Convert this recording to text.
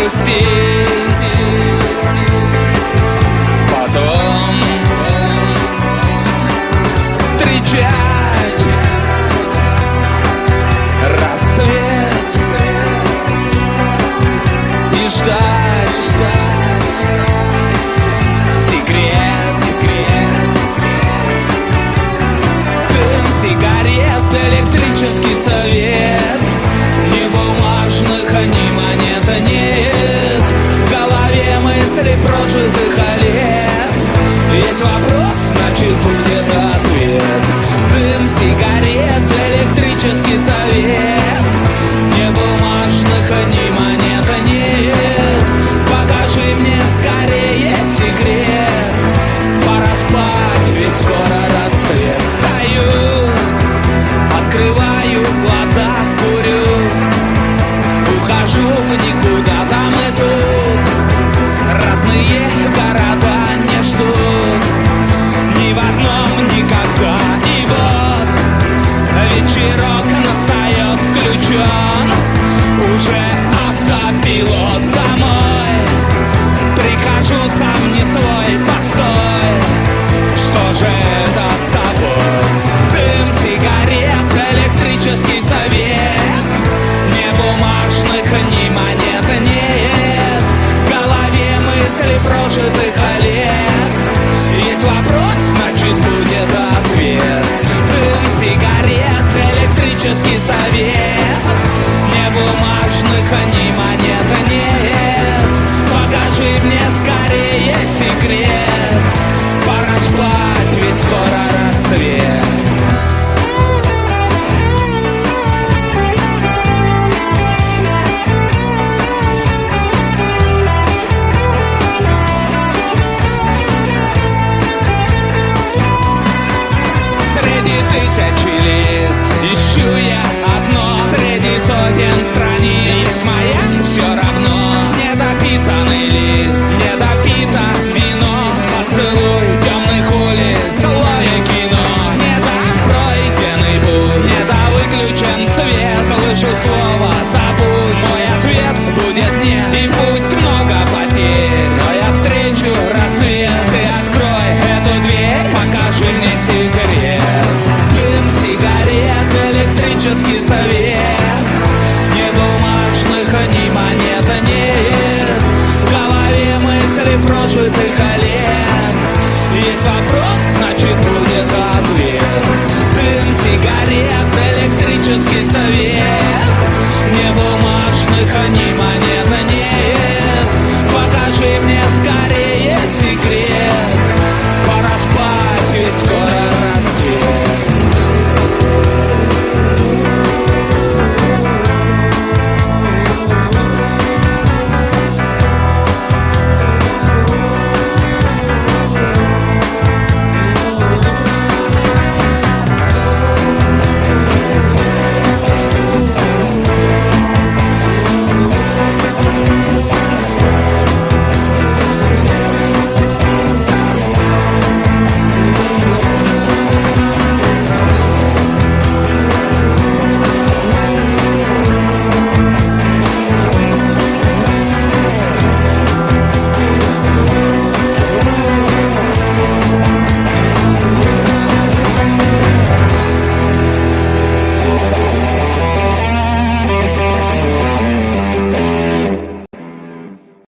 были Потом встречать. Прожитых лет Есть вопрос, значит будет ответ. Дым сигарет, электрический совет. Не бумажных, ни монет нет. Покажи мне скорее секрет. Пора спать, ведь скоро рассвет. Встаю, открываю глаза, курю. Ухожу в никуда, Разные города не ждут Ни в одном никогда. И вот вечерок настает включен Уже автопилот домой. Прихожу сам не свой, постой. Что же это с тобой? Дым сигарет, электрический совет мысли прожитых лет? Есть вопрос, значит будет ответ. Дым сигарет, электрический совет. Не бумажных, ни монет нет. Покажи мне скорее секрет страниц есть сигарет, электрический совет. Не бумажных, ни монет